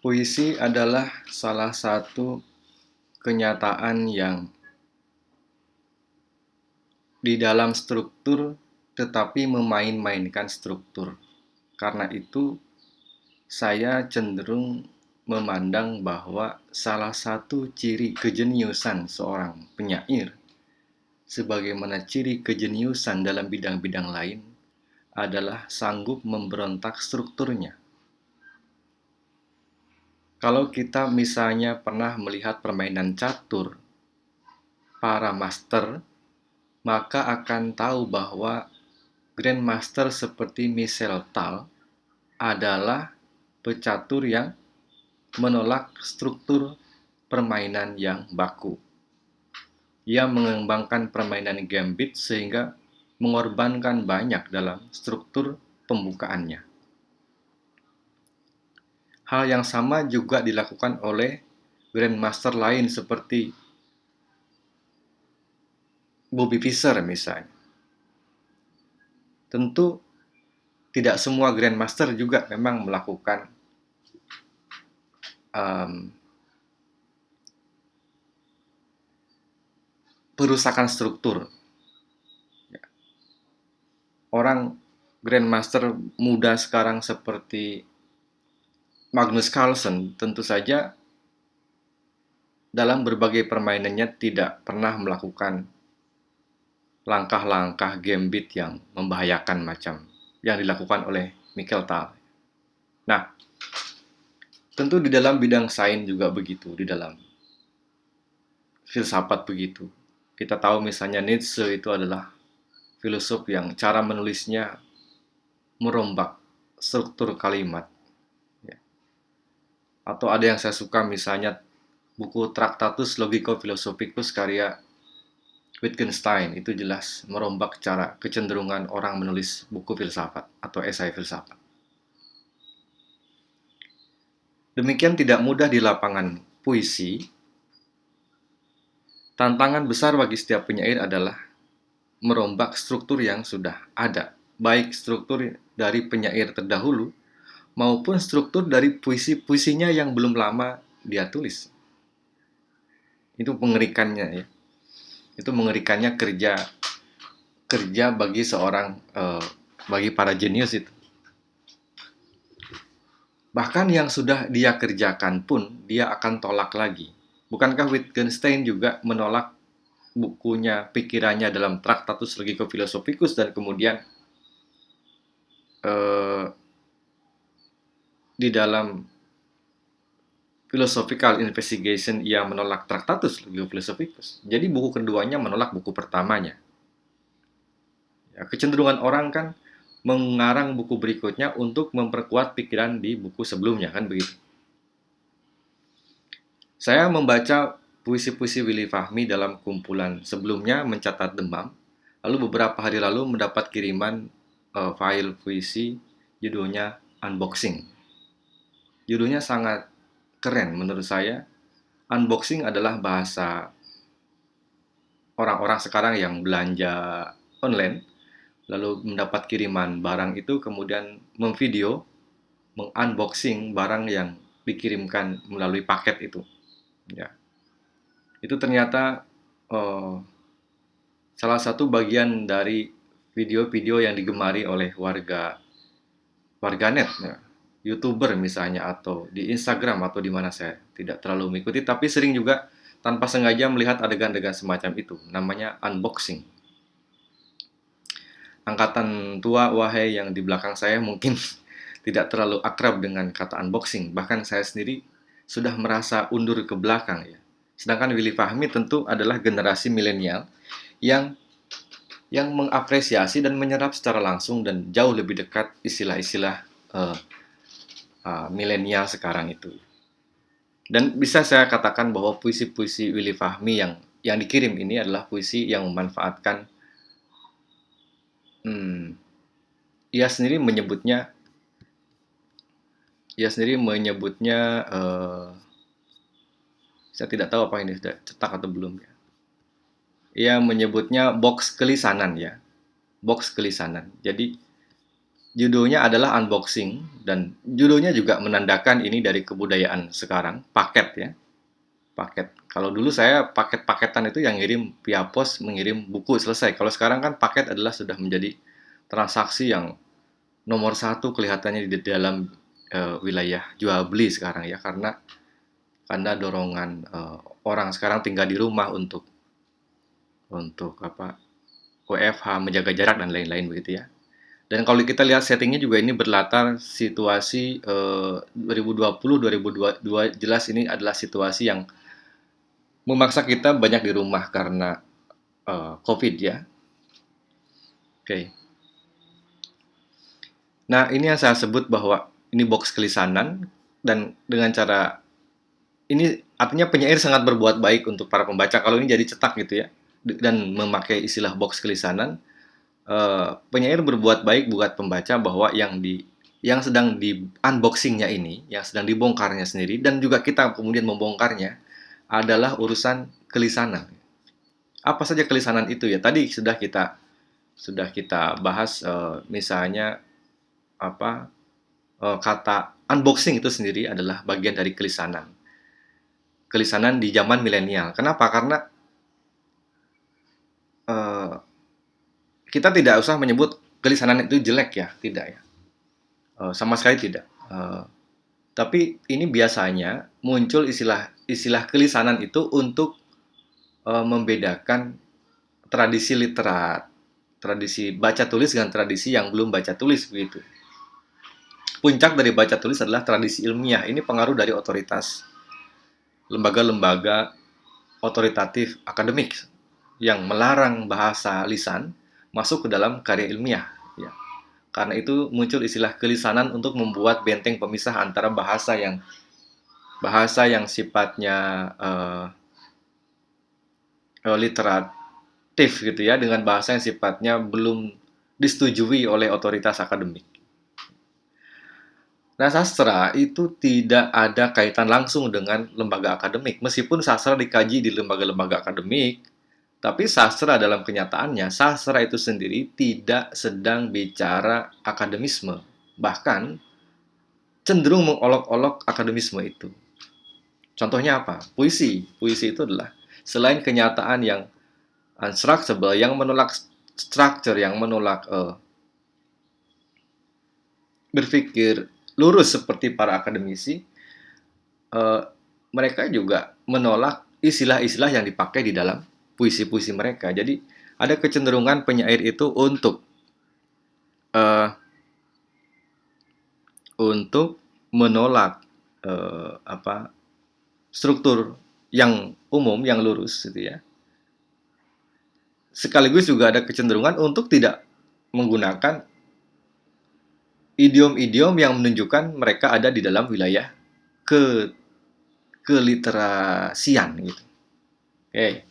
Puisi adalah salah satu kenyataan yang di dalam struktur tetapi memain-mainkan struktur. Karena itu, saya cenderung memandang bahwa salah satu ciri kejeniusan seorang penyair, sebagaimana ciri kejeniusan dalam bidang-bidang lain, adalah sanggup memberontak strukturnya. Kalau kita misalnya pernah melihat permainan catur, para master, maka akan tahu bahwa Grandmaster seperti Michel Tal adalah pecatur yang menolak struktur permainan yang baku. Ia mengembangkan permainan gambit sehingga mengorbankan banyak dalam struktur pembukaannya. Hal yang sama juga dilakukan oleh grandmaster lain seperti Bobby Fischer misalnya. Tentu tidak semua grandmaster juga memang melakukan um, perusakan struktur. Orang grandmaster muda sekarang seperti Magnus Carlsen tentu saja dalam berbagai permainannya tidak pernah melakukan langkah-langkah gambit yang membahayakan macam yang dilakukan oleh Michael Tal. Nah, tentu di dalam bidang sains juga begitu, di dalam filsafat begitu. Kita tahu misalnya Nietzsche itu adalah filosof yang cara menulisnya merombak struktur kalimat atau ada yang saya suka misalnya buku Tractatus Logico Philosophicus karya Wittgenstein itu jelas merombak cara kecenderungan orang menulis buku filsafat atau esai filsafat. Demikian tidak mudah di lapangan puisi. Tantangan besar bagi setiap penyair adalah merombak struktur yang sudah ada, baik struktur dari penyair terdahulu maupun struktur dari puisi-puisinya yang belum lama dia tulis. Itu mengerikannya ya. Itu mengerikannya kerja kerja bagi seorang uh, bagi para jenius itu. Bahkan yang sudah dia kerjakan pun dia akan tolak lagi. Bukankah Wittgenstein juga menolak bukunya pikirannya dalam Tractatus Logico Philosophicus dan kemudian uh, di dalam philosophical investigation ia menolak Tractatus Philosophicus. Jadi buku keduanya menolak buku pertamanya. Ya, kecenderungan orang kan mengarang buku berikutnya untuk memperkuat pikiran di buku sebelumnya kan begitu. Saya membaca puisi-puisi Willy Fahmi dalam kumpulan sebelumnya mencatat demam, lalu beberapa hari lalu mendapat kiriman uh, file puisi judulnya unboxing. Judulnya sangat keren menurut saya. Unboxing adalah bahasa orang-orang sekarang yang belanja online, lalu mendapat kiriman barang itu, kemudian memvideo, mengunboxing barang yang dikirimkan melalui paket itu. Ya, itu ternyata uh, salah satu bagian dari video-video yang digemari oleh warga warganet. Ya youtuber misalnya atau di Instagram atau di mana saya tidak terlalu mengikuti tapi sering juga tanpa sengaja melihat adegan-adegan semacam itu namanya unboxing. Angkatan tua wahai yang di belakang saya mungkin tidak terlalu akrab dengan kata unboxing. Bahkan saya sendiri sudah merasa undur ke belakang ya. Sedangkan Willy Fahmi tentu adalah generasi milenial yang yang mengapresiasi dan menyerap secara langsung dan jauh lebih dekat istilah-istilah uh, uh, milenial sekarang itu. Dan bisa saya katakan bahwa puisi-puisi Willy Fahmi yang yang dikirim ini adalah puisi yang memanfaatkan hmm, ia sendiri menyebutnya ia sendiri menyebutnya uh, saya tidak tahu apa ini sudah cetak atau belum ya. Ia menyebutnya box kelisanan ya. Box kelisanan. Jadi Judulnya adalah unboxing dan judulnya juga menandakan ini dari kebudayaan sekarang, paket ya. Paket. Kalau dulu saya paket-paketan itu yang ngirim via pos mengirim buku selesai. Kalau sekarang kan paket adalah sudah menjadi transaksi yang nomor satu kelihatannya di dalam uh, wilayah jual beli sekarang ya karena karena dorongan uh, orang sekarang tinggal di rumah untuk untuk apa WFH menjaga jarak dan lain-lain begitu ya. Dan kalau kita lihat settingnya juga ini berlatar situasi eh, 2020-2022 jelas ini adalah situasi yang memaksa kita banyak di rumah karena uh, COVID ya. Oke. Okay. Nah ini yang saya sebut bahwa ini box kelisanan dan dengan cara ini artinya penyair sangat berbuat baik untuk para pembaca kalau ini jadi cetak gitu ya dan memakai istilah box kelisanan uh, penyair berbuat baik buat pembaca bahwa yang di yang sedang di unboxingnya ini, yang sedang dibongkarnya sendiri, dan juga kita kemudian membongkarnya adalah urusan kelisanan. Apa saja kelisanan itu ya? Tadi sudah kita sudah kita bahas, uh, misalnya apa uh, kata unboxing itu sendiri adalah bagian dari kelisanan. Kelisanan di zaman milenial. Kenapa? Karena uh, kita tidak usah menyebut kelisanan itu jelek ya, tidak ya. Uh, sama sekali tidak. Uh, tapi ini biasanya muncul istilah istilah kelisanan itu untuk uh, membedakan tradisi literat, tradisi baca tulis dengan tradisi yang belum baca tulis begitu. Puncak dari baca tulis adalah tradisi ilmiah. Ini pengaruh dari otoritas lembaga-lembaga otoritatif akademik yang melarang bahasa lisan masuk ke dalam karya ilmiah. Ya. Karena itu muncul istilah kelisanan untuk membuat benteng pemisah antara bahasa yang bahasa yang sifatnya uh, literatif gitu ya dengan bahasa yang sifatnya belum disetujui oleh otoritas akademik. Nah, sastra itu tidak ada kaitan langsung dengan lembaga akademik. Meskipun sastra dikaji di lembaga-lembaga akademik, tapi sastra dalam kenyataannya, sastra itu sendiri tidak sedang bicara akademisme. Bahkan cenderung mengolok-olok akademisme itu. Contohnya apa? Puisi. Puisi itu adalah selain kenyataan yang unstructurable, yang menolak structure, yang menolak uh, berpikir lurus seperti para akademisi, uh, mereka juga menolak istilah-istilah yang dipakai di dalam puisi-puisi mereka. Jadi ada kecenderungan penyair itu untuk uh, untuk menolak uh, apa struktur yang umum yang lurus gitu ya. Sekaligus juga ada kecenderungan untuk tidak menggunakan idiom-idiom yang menunjukkan mereka ada di dalam wilayah ke keliterasian gitu. Oke. Okay.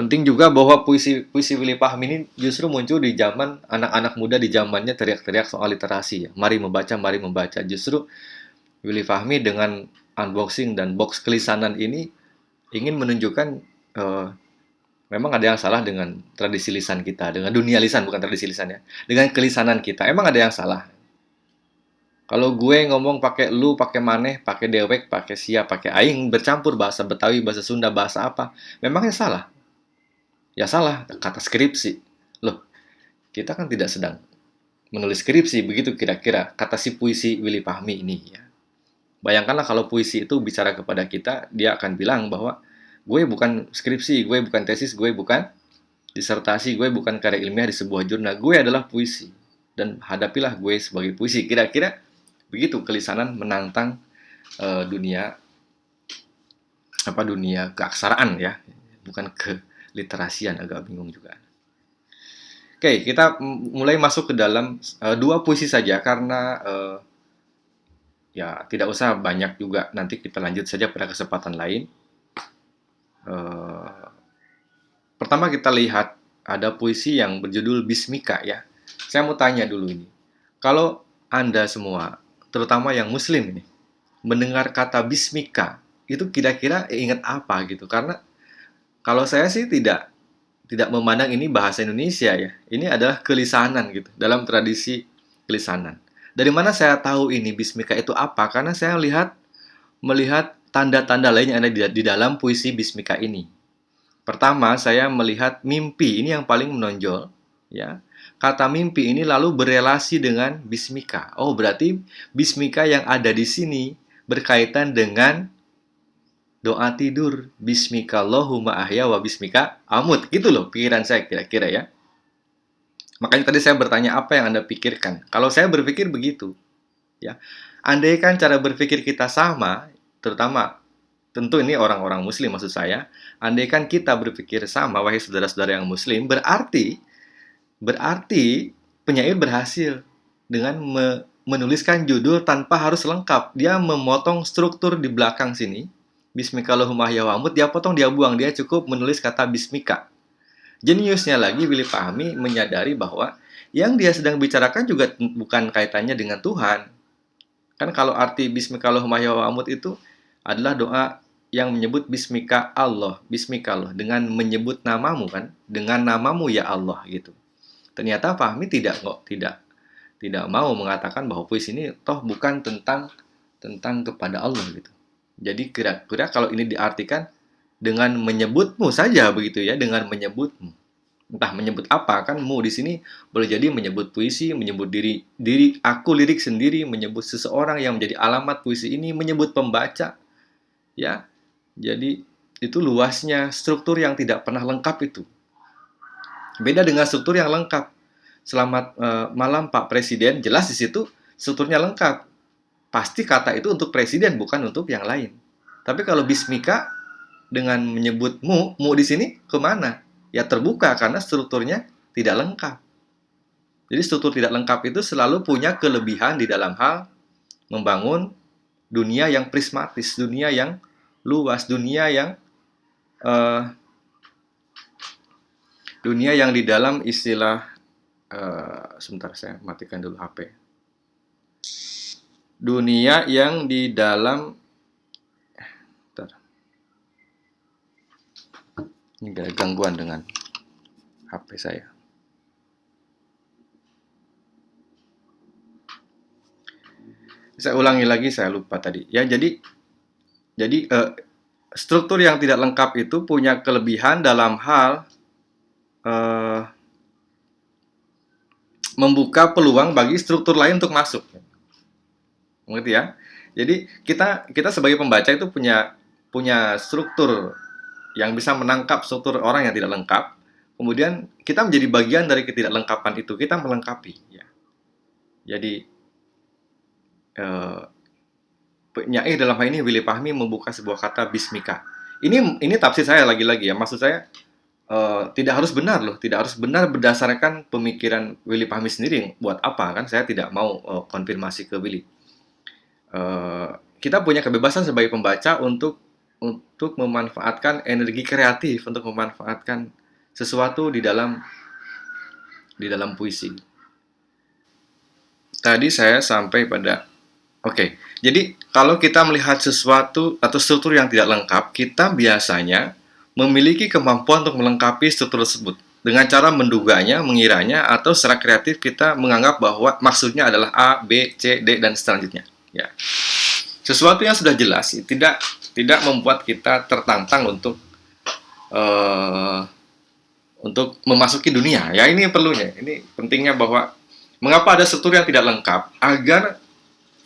Penting juga bahwa puisi puisi Willy Fahmi ini justru muncul di zaman anak-anak muda di zamannya teriak-teriak soal literasi ya. Mari membaca, mari membaca. Justru Willy Fahmi dengan unboxing dan box kelisanan ini ingin menunjukkan uh, memang ada yang salah dengan tradisi lisan kita, dengan dunia lisan bukan tradisi lisan ya. Dengan kelisanan kita. Emang ada yang salah. Kalau gue ngomong pakai lu, pakai maneh, pakai dewek, pakai siap, pakai aing, bercampur bahasa Betawi, bahasa Sunda, bahasa apa, memangnya salah ya salah kata skripsi. Loh kita kan tidak sedang menulis skripsi begitu kira-kira kata si puisi Willy Fahmi ini ya. Bayangkanlah kalau puisi itu bicara kepada kita dia akan bilang bahwa gue bukan skripsi gue bukan tesis gue bukan disertasi gue bukan karya ilmiah di sebuah jurnal. Gue adalah puisi dan hadapilah gue sebagai puisi. Kira-kira begitu kelisanan menantang uh, dunia apa dunia keaksaraan ya. Bukan ke literasian agak bingung juga. Oke, kita mulai masuk ke dalam uh, dua puisi saja karena uh, ya tidak usah banyak juga. Nanti kita lanjut saja pada kesempatan lain. Uh, pertama kita lihat ada puisi yang berjudul Bismika ya. Saya mau tanya dulu ini. Kalau Anda semua, terutama yang muslim ini, mendengar kata Bismika, itu kira-kira ingat apa gitu? Karena kalau saya sih tidak tidak memandang ini bahasa Indonesia ya. Ini adalah kelisanan gitu dalam tradisi kelisanan. Dari mana saya tahu ini Bismika itu apa? Karena saya lihat melihat tanda-tanda lain yang ada di, dalam puisi Bismika ini. Pertama, saya melihat mimpi ini yang paling menonjol, ya. Kata mimpi ini lalu berelasi dengan Bismika. Oh, berarti Bismika yang ada di sini berkaitan dengan doa tidur bismika Allahumma ahya wa bismika amut. Gitu loh pikiran saya kira-kira ya. Makanya tadi saya bertanya apa yang anda pikirkan? Kalau saya berpikir begitu ya. Andai kan cara berpikir kita sama terutama tentu ini orang-orang muslim maksud saya andai kan kita berpikir sama wahai saudara-saudara yang muslim berarti berarti penyair berhasil dengan me menuliskan judul tanpa harus lengkap. Dia memotong struktur di belakang sini Bismika Allahumma wamut, dia potong, dia buang. Dia cukup menulis kata Bismika. Jeniusnya lagi, Willy Fahmi menyadari bahwa yang dia sedang bicarakan juga bukan kaitannya dengan Tuhan. Kan kalau arti Bismika Allahumma wamut itu adalah doa yang menyebut Bismika Allah, Bismika Allah, dengan menyebut namamu kan, dengan namamu ya Allah gitu. Ternyata Fahmi tidak kok, tidak tidak mau mengatakan bahwa puisi ini toh bukan tentang tentang kepada Allah gitu. Jadi kira-kira kalau ini diartikan dengan menyebutmu saja begitu ya, dengan menyebutmu. Entah menyebut apa kan mu di sini boleh jadi menyebut puisi, menyebut diri diri aku lirik sendiri, menyebut seseorang yang menjadi alamat puisi ini, menyebut pembaca. Ya. Jadi itu luasnya struktur yang tidak pernah lengkap itu. Beda dengan struktur yang lengkap. Selamat uh, malam Pak Presiden, jelas di situ strukturnya lengkap pasti kata itu untuk presiden bukan untuk yang lain. Tapi kalau bismika dengan menyebut mu, mu di sini ke mana? Ya terbuka karena strukturnya tidak lengkap. Jadi struktur tidak lengkap itu selalu punya kelebihan di dalam hal membangun dunia yang prismatis, dunia yang luas, dunia yang uh, dunia yang di dalam istilah uh, sebentar saya matikan dulu HP dunia yang di dalam bentar. ini ada gangguan dengan HP saya. Saya ulangi lagi saya lupa tadi. Ya jadi jadi uh, struktur yang tidak lengkap itu punya kelebihan dalam hal uh, membuka peluang bagi struktur lain untuk masuk mengerti ya? Jadi kita kita sebagai pembaca itu punya punya struktur yang bisa menangkap struktur orang yang tidak lengkap. Kemudian kita menjadi bagian dari ketidaklengkapan itu, kita melengkapi. Ya. Jadi eh, penyair dalam hal ini Willy Fahmi membuka sebuah kata bismika. Ini ini tafsir saya lagi-lagi ya. Maksud saya uh, tidak harus benar loh, tidak harus benar berdasarkan pemikiran Willy Fahmi sendiri. Buat apa kan? Saya tidak mau konfirmasi ke Willy. Eh, kita punya kebebasan sebagai pembaca untuk untuk memanfaatkan energi kreatif untuk memanfaatkan sesuatu di dalam di dalam puisi. Tadi saya sampai pada oke. Okay, jadi kalau kita melihat sesuatu atau struktur yang tidak lengkap, kita biasanya memiliki kemampuan untuk melengkapi struktur tersebut dengan cara menduganya, mengiranya, atau secara kreatif kita menganggap bahwa maksudnya adalah A, B, C, D, dan selanjutnya. Ya. Sesuatu yang sudah jelas tidak tidak membuat kita tertantang untuk uh, untuk memasuki dunia. Ya ini perlunya. Ini pentingnya bahwa mengapa ada struktur yang tidak lengkap agar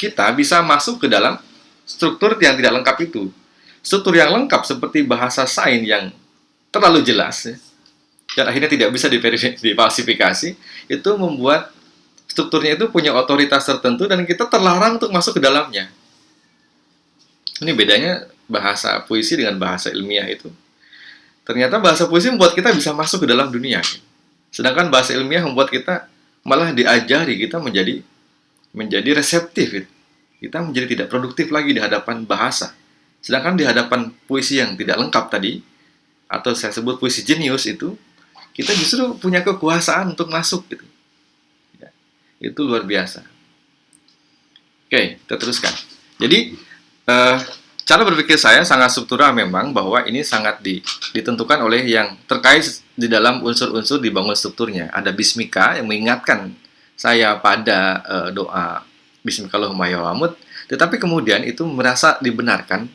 kita bisa masuk ke dalam struktur yang tidak lengkap itu. Struktur yang lengkap seperti bahasa sains yang terlalu jelas ya, dan akhirnya tidak bisa difalsifikasi itu membuat strukturnya itu punya otoritas tertentu dan kita terlarang untuk masuk ke dalamnya. Ini bedanya bahasa puisi dengan bahasa ilmiah itu. Ternyata bahasa puisi membuat kita bisa masuk ke dalam dunia. Sedangkan bahasa ilmiah membuat kita malah diajari kita menjadi menjadi reseptif. Kita menjadi tidak produktif lagi di hadapan bahasa. Sedangkan di hadapan puisi yang tidak lengkap tadi, atau saya sebut puisi jenius itu, kita justru punya kekuasaan untuk masuk gitu. Itu luar biasa. Oke, kita teruskan. Jadi, uh, cara berpikir saya sangat struktural memang bahwa ini sangat di, ditentukan oleh yang terkait di dalam unsur-unsur dibangun strukturnya. Ada bismika yang mengingatkan saya pada uh, doa Bismillahirrahmanirrahim. Tetapi kemudian itu merasa dibenarkan,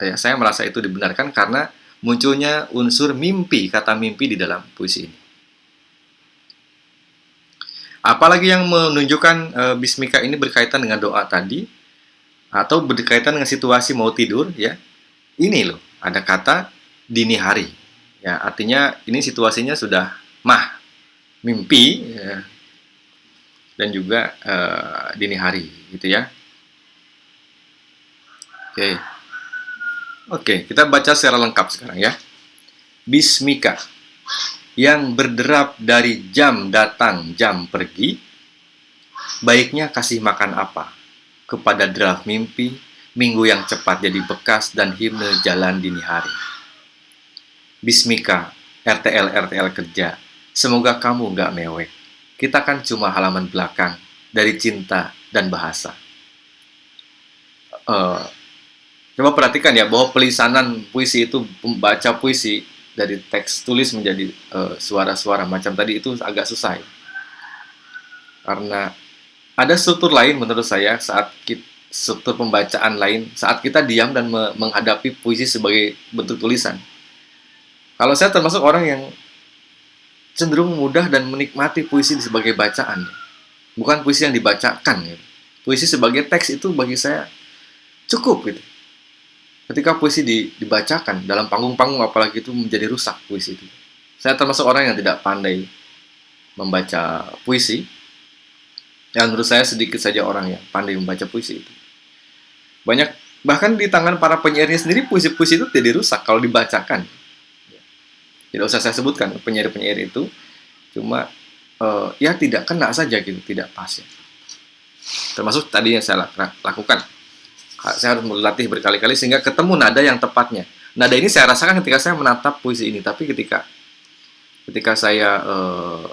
ya, saya merasa itu dibenarkan karena munculnya unsur mimpi, kata mimpi di dalam puisi ini. Apalagi yang menunjukkan e, bismika ini berkaitan dengan doa tadi atau berkaitan dengan situasi mau tidur ya. Ini loh, ada kata dini hari. Ya, artinya ini situasinya sudah mah, mimpi ya, dan juga e, dini hari gitu ya. Oke. Oke, kita baca secara lengkap sekarang ya. Bismika yang berderap dari jam datang, jam pergi, baiknya kasih makan apa? Kepada derap mimpi, minggu yang cepat jadi bekas dan himne jalan dini hari. Bismika, RTL RTL kerja, semoga kamu nggak mewek. Kita kan cuma halaman belakang dari cinta dan bahasa. Uh, coba perhatikan ya bahwa pelisanan puisi itu membaca puisi dari teks tulis menjadi eh, suara-suara uh, macam tadi itu agak susah ya. Karena ada struktur lain menurut saya saat kita, struktur pembacaan lain saat kita diam dan me menghadapi puisi sebagai bentuk tulisan. Kalau saya termasuk orang yang cenderung mudah dan menikmati puisi sebagai bacaan, bukan puisi yang dibacakan. Gitu. Puisi sebagai teks itu bagi saya cukup gitu ketika puisi di, dibacakan dalam panggung-panggung apalagi itu menjadi rusak puisi itu. Saya termasuk orang yang tidak pandai membaca puisi. Yang menurut saya sedikit saja orang yang pandai membaca puisi itu. Banyak bahkan di tangan para penyairnya sendiri puisi-puisi itu tidak rusak kalau dibacakan. Tidak usah saya sebutkan penyair-penyair itu cuma uh, ya tidak kena saja gitu, tidak pas ya. Termasuk tadi yang saya lakukan saya harus melatih berkali-kali sehingga ketemu nada yang tepatnya. Nada ini saya rasakan ketika saya menatap puisi ini, tapi ketika ketika saya uh,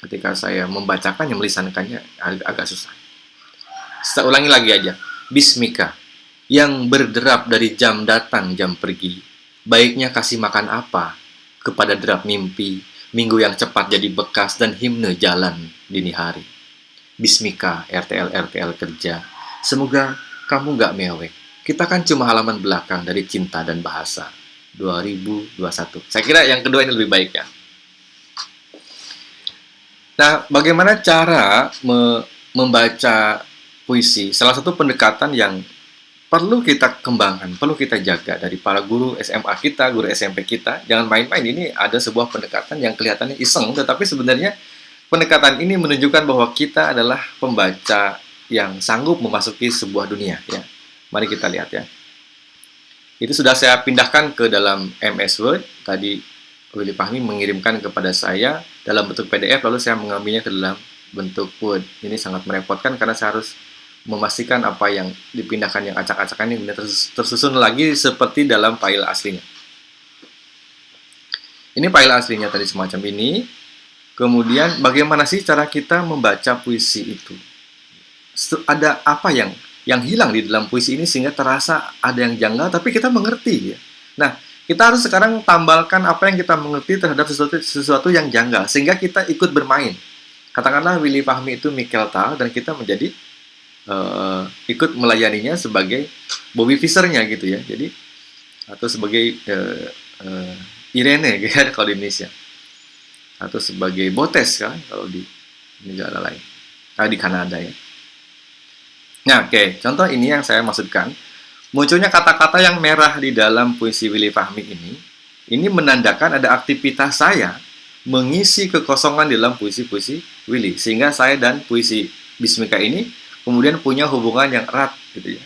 ketika saya membacakannya, melisankannya agak, agak susah. Saya ulangi lagi aja. Bismika, yang berderap dari jam datang, jam pergi. Baiknya kasih makan apa kepada derap mimpi, minggu yang cepat jadi bekas dan himne jalan dini hari. Bismika, RTL RTL kerja, Semoga kamu nggak mewek. Kita kan cuma halaman belakang dari cinta dan bahasa. 2021. Saya kira yang kedua ini lebih baik ya. Nah, bagaimana cara me membaca puisi? Salah satu pendekatan yang perlu kita kembangkan, perlu kita jaga dari para guru SMA kita, guru SMP kita. Jangan main-main, ini ada sebuah pendekatan yang kelihatannya iseng, tetapi sebenarnya pendekatan ini menunjukkan bahwa kita adalah pembaca yang sanggup memasuki sebuah dunia ya. Mari kita lihat ya. Itu sudah saya pindahkan ke dalam MS Word. Tadi Willy Fahmi mengirimkan kepada saya dalam bentuk PDF lalu saya mengambilnya ke dalam bentuk Word. Ini sangat merepotkan karena saya harus memastikan apa yang dipindahkan yang acak-acakan ini tersusun lagi seperti dalam file aslinya. Ini file aslinya tadi semacam ini. Kemudian bagaimana sih cara kita membaca puisi itu? Ada apa yang yang hilang di dalam puisi ini sehingga terasa ada yang janggal tapi kita mengerti ya. Nah, kita harus sekarang tambalkan apa yang kita mengerti terhadap sesuatu sesuatu yang janggal sehingga kita ikut bermain. Katakanlah Willy Fahmi itu Michael Tal dan kita menjadi uh, ikut melayaninya sebagai Bobby Fischernya gitu ya. Jadi atau sebagai uh, uh, Irene gitu kalau di Indonesia. Atau sebagai Botes kan kalau di negara lain. Nah, di Kanada ya. Nah, oke, okay. contoh ini yang saya maksudkan. Munculnya kata-kata yang merah di dalam puisi Willy Fahmi ini, ini menandakan ada aktivitas saya mengisi kekosongan di dalam puisi-puisi Willy. Sehingga saya dan puisi Bismika ini kemudian punya hubungan yang erat gitu ya.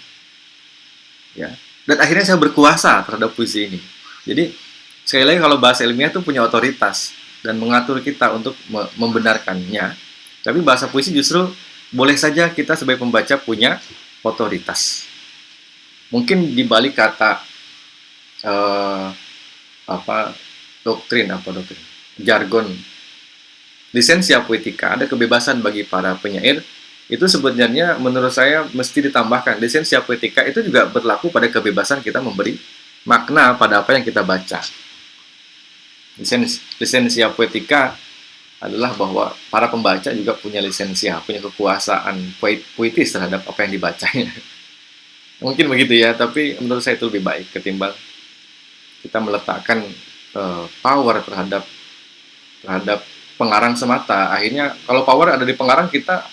Ya. Dan akhirnya saya berkuasa terhadap puisi ini. Jadi, sekali lagi kalau bahasa ilmiah itu punya otoritas dan mengatur kita untuk membenarkannya. Tapi bahasa puisi justru boleh saja kita sebagai pembaca punya otoritas. Mungkin di balik kata uh, apa doktrin apa doktrin? Jargon. Lisensia poetika ada kebebasan bagi para penyair. Itu sebenarnya menurut saya mesti ditambahkan. Lisensia poetika itu juga berlaku pada kebebasan kita memberi makna pada apa yang kita baca. Lisensia poetika adalah bahwa para pembaca juga punya lisensia punya kekuasaan puitis terhadap apa yang dibacanya mungkin begitu ya tapi menurut saya itu lebih baik ketimbang kita meletakkan uh, power terhadap terhadap pengarang semata akhirnya kalau power ada di pengarang kita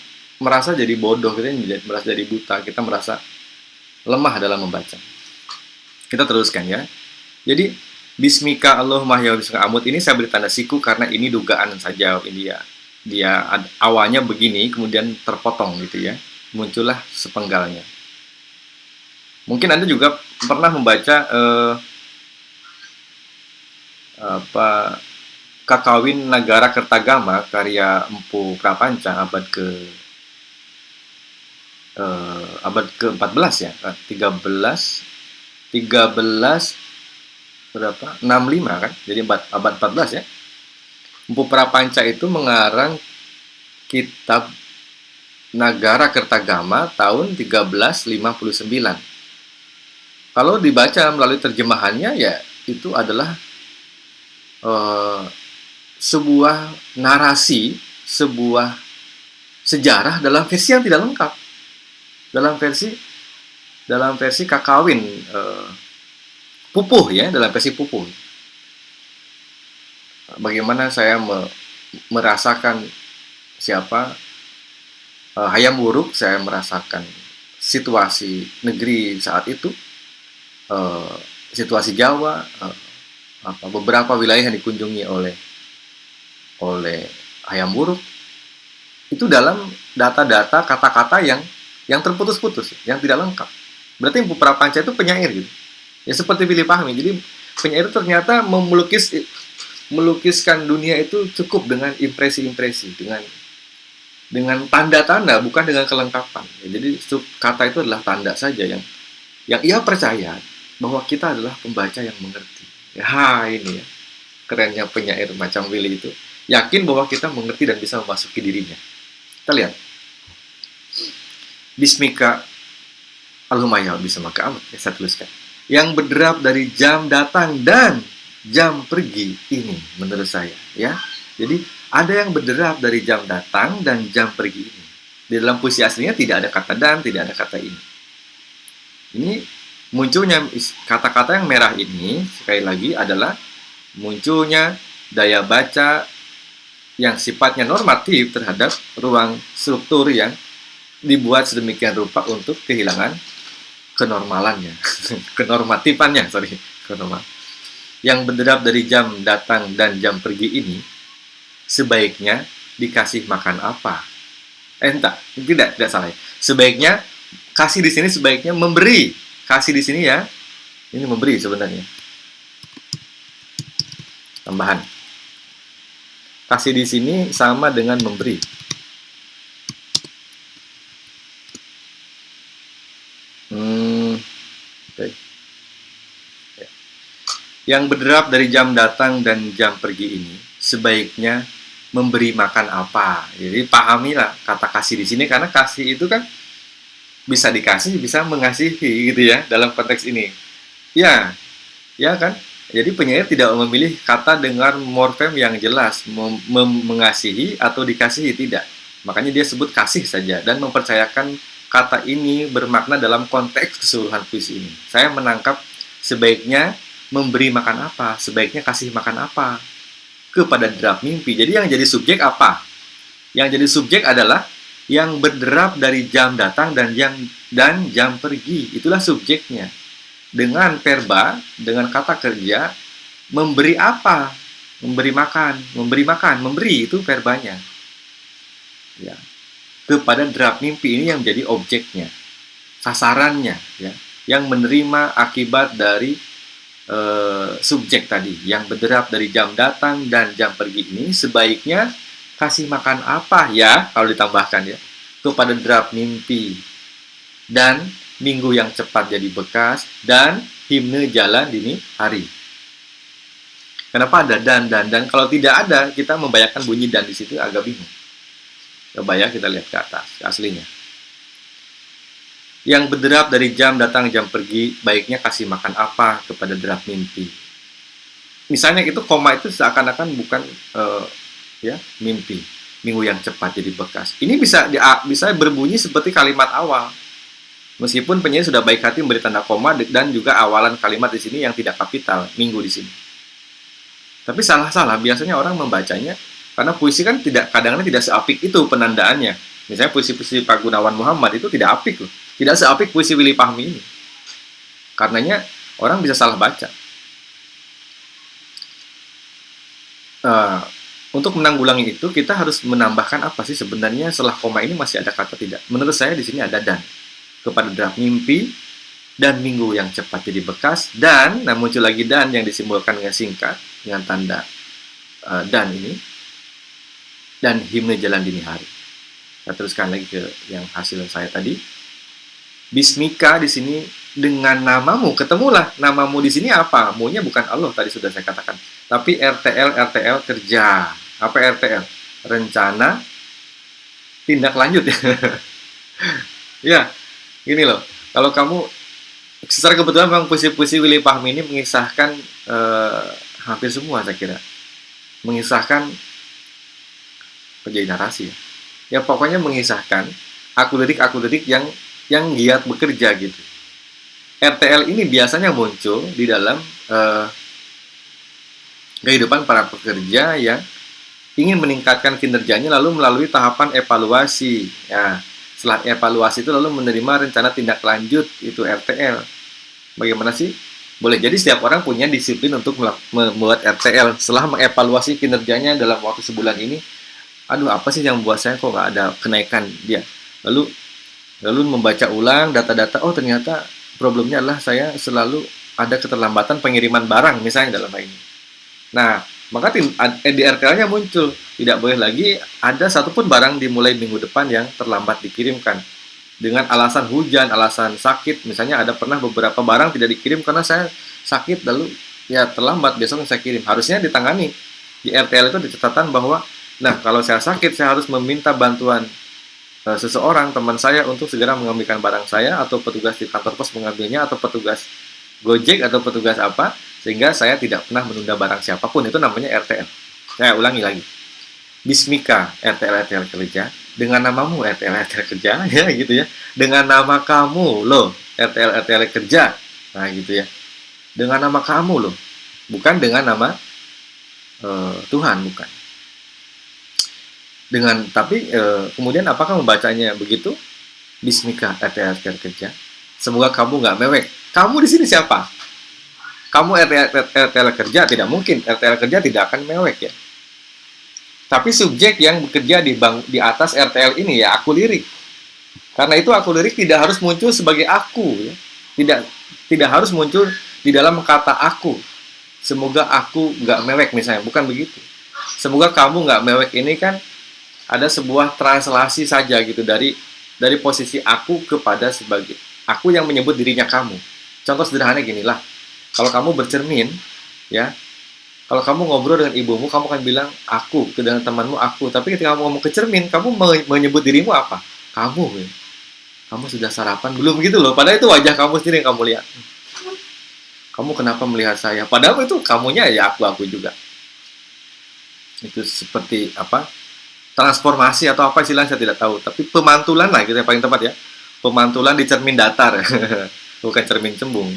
merasa jadi bodoh, kita merasa jadi buta, kita merasa lemah dalam membaca. Kita teruskan ya. Jadi Bismika Allahumma ya Bismika Amut ini saya beri tanda siku karena ini dugaan saja ini ya. Dia awalnya begini kemudian terpotong gitu ya. Muncullah sepenggalnya. Mungkin Anda juga pernah membaca eh, apa Kakawin Negara Kertagama karya Empu Prapanca abad ke uh, abad ke-14 ya, 13 13 berapa? 65 kan? Jadi abad, abad 14 ya. Empu Prapanca itu mengarang kitab Nagara Kertagama tahun 1359. Kalau dibaca melalui terjemahannya ya itu adalah uh, sebuah narasi, sebuah sejarah dalam versi yang tidak lengkap dalam versi dalam versi kakawin uh, pupuh ya dalam versi pupuh bagaimana saya me, merasakan siapa uh, hayam buruk saya merasakan situasi negeri saat itu uh, situasi Jawa uh, apa beberapa wilayah yang dikunjungi oleh oleh hayam buruk itu dalam data-data kata-kata yang yang terputus-putus, yang tidak lengkap. Berarti Empu Prapanca itu penyair gitu. Ya seperti pilih pahami. Jadi penyair itu ternyata melukis melukiskan dunia itu cukup dengan impresi-impresi, dengan dengan tanda-tanda, bukan dengan kelengkapan. Ya, jadi kata itu adalah tanda saja yang yang ia percaya bahwa kita adalah pembaca yang mengerti. Ya ini ya kerennya penyair macam Willy itu yakin bahwa kita mengerti dan bisa memasuki dirinya. Kita lihat Bismika Al-Humayal bisa maka amat ya saya tuliskan yang berderap dari jam datang dan jam pergi ini menurut saya ya. Jadi ada yang berderap dari jam datang dan jam pergi ini. Di dalam puisi aslinya tidak ada kata dan tidak ada kata ini. Ini munculnya kata-kata yang merah ini sekali lagi adalah munculnya daya baca yang sifatnya normatif terhadap ruang struktur yang dibuat sedemikian rupa untuk kehilangan kenormalannya, kenormatifannya, sorry, kenormal. Yang berderap dari jam datang dan jam pergi ini, sebaiknya dikasih makan apa? Eh, entah, tidak, tidak salah. Sebaiknya kasih di sini sebaiknya memberi. Kasih di sini ya, ini memberi sebenarnya. Tambahan. Kasih di sini sama dengan memberi. Yang berderap dari jam datang dan jam pergi ini sebaiknya memberi makan apa. Jadi pahamilah kata kasih di sini karena kasih itu kan bisa dikasih, bisa mengasihi gitu ya dalam konteks ini. Ya, ya kan? Jadi penyair tidak memilih kata dengan morfem yang jelas, mengasihi atau dikasihi tidak. Makanya dia sebut kasih saja dan mempercayakan kata ini bermakna dalam konteks keseluruhan puisi ini. Saya menangkap sebaiknya memberi makan apa, sebaiknya kasih makan apa kepada derap mimpi. Jadi yang jadi subjek apa? Yang jadi subjek adalah yang berderap dari jam datang dan jam dan jam pergi. Itulah subjeknya. Dengan verba, dengan kata kerja, memberi apa? Memberi makan, memberi makan, memberi itu verbanya. Ya. Kepada derap mimpi ini yang menjadi objeknya, sasarannya, ya, yang menerima akibat dari uh, subjek tadi yang berderap dari jam datang dan jam pergi ini sebaiknya kasih makan apa ya kalau ditambahkan ya kepada derap mimpi dan minggu yang cepat jadi bekas dan himne jalan dini hari. Kenapa ada dan dan dan kalau tidak ada kita membayangkan bunyi dan di situ agak bingung. Coba ya kita lihat ke atas, ke aslinya. Yang berderap dari jam datang jam pergi, baiknya kasih makan apa kepada derap mimpi. Misalnya itu koma itu seakan-akan bukan uh, ya mimpi, minggu yang cepat jadi bekas. Ini bisa di, bisa berbunyi seperti kalimat awal. Meskipun penyanyi sudah baik hati memberi tanda koma dan juga awalan kalimat di sini yang tidak kapital, minggu di sini. Tapi salah-salah biasanya orang membacanya karena puisi kan tidak kadang-kadang tidak seapik itu penandaannya. Misalnya puisi-puisi Pak Gunawan Muhammad itu tidak apik loh. Tidak seapik puisi Willy Fahmi ini. Karenanya orang bisa salah baca. Uh, untuk menanggulangi itu kita harus menambahkan apa sih sebenarnya setelah koma ini masih ada kata tidak. Menurut saya di sini ada dan kepada draft mimpi dan minggu yang cepat jadi bekas dan nah muncul lagi dan yang disimbolkan dengan singkat dengan tanda uh, dan ini dan himne jalan dini hari. Saya teruskan lagi ke yang hasil saya tadi. Bismika di sini dengan namamu ketemulah namamu di sini apa? Munya bukan Allah tadi sudah saya katakan, tapi RTL RTL kerja. Apa RTL? Rencana tindak lanjut ya. gini loh. Kalau kamu secara kebetulan memang puisi-puisi Willy Fahmi ini mengisahkan eh, hampir semua saya kira mengisahkan menjadi narasi ya. ya pokoknya mengisahkan aku lirik aku lirik yang yang giat bekerja gitu. RTL ini biasanya muncul di dalam uh, kehidupan para pekerja yang ingin meningkatkan kinerjanya lalu melalui tahapan evaluasi. Ya, setelah evaluasi itu lalu menerima rencana tindak lanjut itu RTL. Bagaimana sih? Boleh jadi setiap orang punya disiplin untuk membuat RTL setelah mengevaluasi kinerjanya dalam waktu sebulan ini. Aduh, apa sih yang membuat saya kok nggak ada kenaikan dia? Lalu lalu membaca ulang data-data oh ternyata problemnya adalah saya selalu ada keterlambatan pengiriman barang misalnya dalam hal ini nah maka di RTL-nya muncul tidak boleh lagi ada satupun barang dimulai minggu depan yang terlambat dikirimkan dengan alasan hujan, alasan sakit, misalnya ada pernah beberapa barang tidak dikirim karena saya sakit lalu ya terlambat besok saya kirim. Harusnya ditangani. Di RTL itu dicatatkan bahwa nah kalau saya sakit saya harus meminta bantuan uh, seseorang teman saya untuk segera mengambilkan barang saya atau petugas di kantor pos mengambilnya atau petugas Gojek atau petugas apa sehingga saya tidak pernah menunda barang siapa pun itu namanya RTL. Saya ulangi lagi. Bismika RTL RTL kerja dengan namamu RTL RTL kerja ya gitu ya. Dengan nama kamu loh RTL RTL kerja. Nah gitu ya. Dengan nama kamu loh. Bukan dengan nama uh, Tuhan bukan dengan tapi e, kemudian apakah membacanya begitu? Bismika RTL kerja. Semoga kamu nggak mewek. Kamu di sini siapa? Kamu RTL kerja? Tidak mungkin. RTL kerja tidak akan mewek ya. Tapi subjek yang bekerja di bang di atas RTL ini ya aku lirik. Karena itu aku lirik tidak harus muncul sebagai aku ya. tidak tidak harus muncul di dalam kata aku. Semoga aku nggak mewek misalnya. Bukan begitu. Semoga kamu nggak mewek ini kan ada sebuah translasi saja gitu dari dari posisi aku kepada sebagai aku yang menyebut dirinya kamu. Contoh sederhana gini lah, kalau kamu bercermin, ya, kalau kamu ngobrol dengan ibumu, kamu akan bilang aku, ke dengan temanmu aku. Tapi ketika kamu ngomong ke cermin, kamu menyebut dirimu apa? Kamu. Ya. Kamu sudah sarapan belum gitu loh. Padahal itu wajah kamu sendiri yang kamu lihat. Kamu kenapa melihat saya? Padahal itu kamunya ya aku aku juga. Itu seperti apa? Transformasi atau apa istilahnya saya tidak tahu. Tapi pemantulan lah gitu yang paling tepat ya. Pemantulan di cermin datar. Bukan cermin cembung.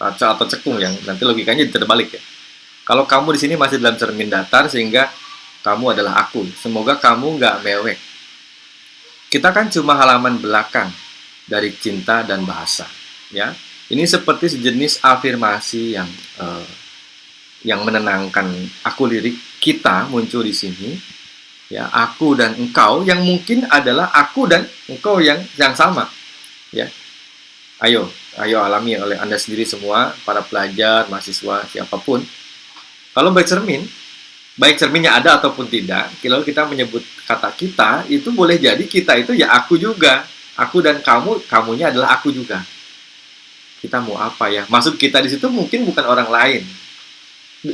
Atau cekung yang nanti logikanya terbalik ya. Kalau kamu di sini masih dalam cermin datar sehingga kamu adalah aku. Semoga kamu nggak mewek. Kita kan cuma halaman belakang dari cinta dan bahasa ya. Ini seperti sejenis afirmasi yang uh, yang menenangkan aku lirik kita muncul di sini ya aku dan engkau yang mungkin adalah aku dan engkau yang yang sama. Ya. Ayo ayo alami oleh anda sendiri semua para pelajar mahasiswa siapa pun. Kalau baik cermin baik cerminnya ada ataupun tidak kalau kita menyebut kata kita itu boleh jadi kita itu ya aku juga. Aku dan kamu kamunya adalah aku juga. Kita mau apa ya? Maksud kita di situ mungkin bukan orang lain.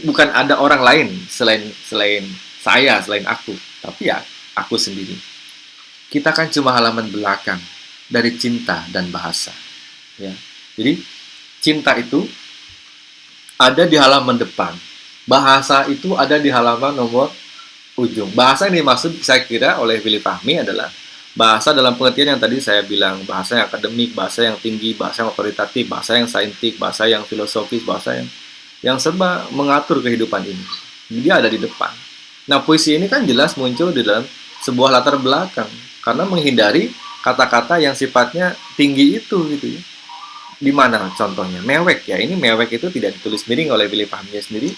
Bukan ada orang lain selain selain saya selain aku tapi ya aku sendiri kita kan cuma halaman belakang dari cinta dan bahasa. Ya. Jadi cinta itu ada di halaman depan. Bahasa itu ada di halaman nomor ujung. Bahasa yang dimaksud saya kira oleh Willy Fahmi adalah bahasa dalam pengertian yang tadi saya bilang, bahasa yang akademik, bahasa yang tinggi, bahasa yang otoritatif, bahasa yang saintik, bahasa yang filosofis, bahasa yang yang serba mengatur kehidupan ini. Dia ada di depan. Nah, puisi ini kan jelas muncul di dalam sebuah latar belakang karena menghindari kata-kata yang sifatnya tinggi itu gitu ya. Di mana contohnya? Mewek ya. Ini mewek itu tidak ditulis miring oleh Billy Fahminya sendiri.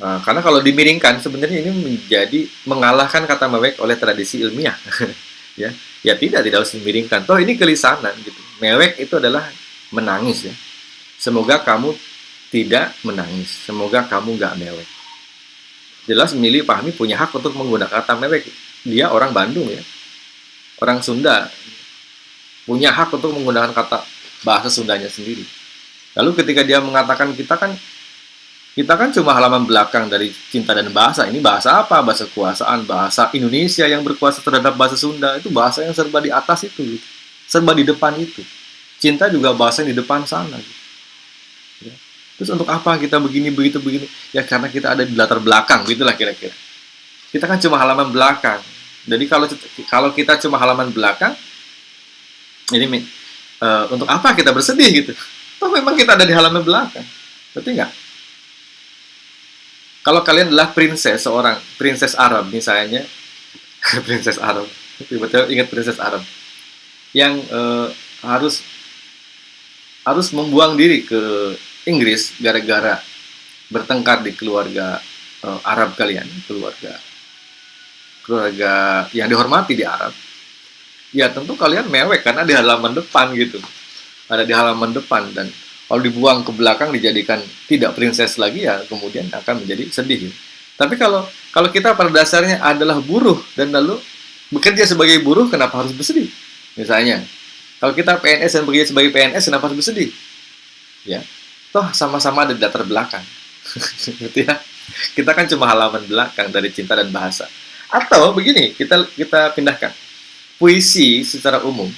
Uh, karena kalau dimiringkan sebenarnya ini menjadi mengalahkan kata mewek oleh tradisi ilmiah. ya. Ya tidak tidak harus dimiringkan. Toh ini kelisanan gitu. Mewek itu adalah menangis ya. Semoga kamu tidak menangis. Semoga kamu nggak mewek. Jelas milih Fahmi punya hak untuk menggunakan kata mewek. Dia orang Bandung ya orang Sunda punya hak untuk menggunakan kata bahasa Sundanya sendiri. Lalu ketika dia mengatakan kita kan kita kan cuma halaman belakang dari cinta dan bahasa. Ini bahasa apa? Bahasa kekuasaan, bahasa Indonesia yang berkuasa terhadap bahasa Sunda. Itu bahasa yang serba di atas itu. Gitu. Serba di depan itu. Cinta juga bahasa yang di depan sana. Gitu. Terus untuk apa kita begini, begitu, begini? Ya karena kita ada di latar belakang, gitulah kira-kira. Kita kan cuma halaman belakang. Jadi kalau kalau kita cuma halaman belakang, ini uh, untuk apa kita bersedih gitu? Toh memang kita ada di halaman belakang, berarti nggak? Kalau kalian adalah princess seorang princess Arab misalnya, princess Arab, tiba-tiba ingat princess Arab yang uh, harus harus membuang diri ke Inggris gara-gara bertengkar di keluarga uh, Arab kalian, keluarga keluarga yang dihormati di Arab, ya tentu kalian mewek karena di halaman depan gitu. Ada di halaman depan dan kalau dibuang ke belakang dijadikan tidak princess lagi ya kemudian akan menjadi sedih. Tapi kalau kalau kita pada dasarnya adalah buruh dan lalu bekerja sebagai buruh kenapa harus bersedih? Misalnya, kalau kita PNS dan bekerja sebagai PNS kenapa harus bersedih? Ya, toh sama-sama ada di latar belakang. gitu ya. Kita kan cuma halaman belakang dari cinta dan bahasa. Atau begini, kita kita pindahkan. Puisi secara umum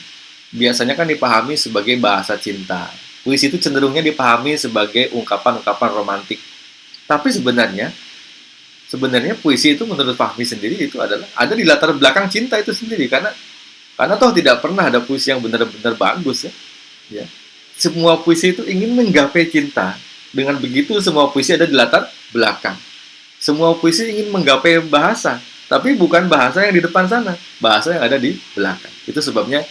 biasanya kan dipahami sebagai bahasa cinta. Puisi itu cenderungnya dipahami sebagai ungkapan-ungkapan romantik. Tapi sebenarnya sebenarnya puisi itu menurut Fahmi sendiri itu adalah ada di latar belakang cinta itu sendiri karena karena toh tidak pernah ada puisi yang benar-benar bagus ya. Ya. Semua puisi itu ingin menggapai cinta. Dengan begitu semua puisi ada di latar belakang. Semua puisi ingin menggapai bahasa tapi bukan bahasa yang di depan sana, bahasa yang ada di belakang. Itu sebabnya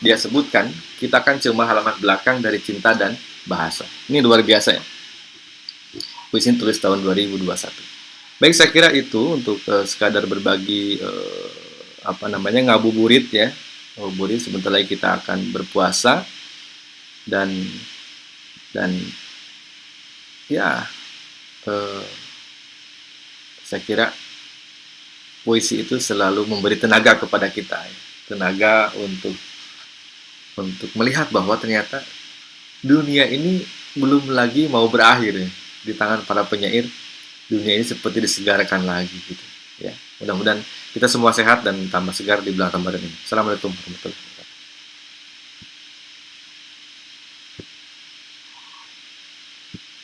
dia sebutkan, kita kan cuma halaman belakang dari cinta dan bahasa. Ini luar biasa ya. Puisi tulis tahun 2021. Baik, saya kira itu untuk uh, sekadar berbagi uh, apa namanya ngabuburit ya. Ngabuburit sebentar lagi kita akan berpuasa dan dan ya uh, saya kira puisi itu selalu memberi tenaga kepada kita, ya. tenaga untuk untuk melihat bahwa ternyata dunia ini belum lagi mau berakhir ya. di tangan para penyair. Dunia ini seperti disegarkan lagi gitu. Ya, mudah-mudahan kita semua sehat dan tambah segar di bulan Ramadan ini. Assalamualaikum warahmatullahi wabarakatuh.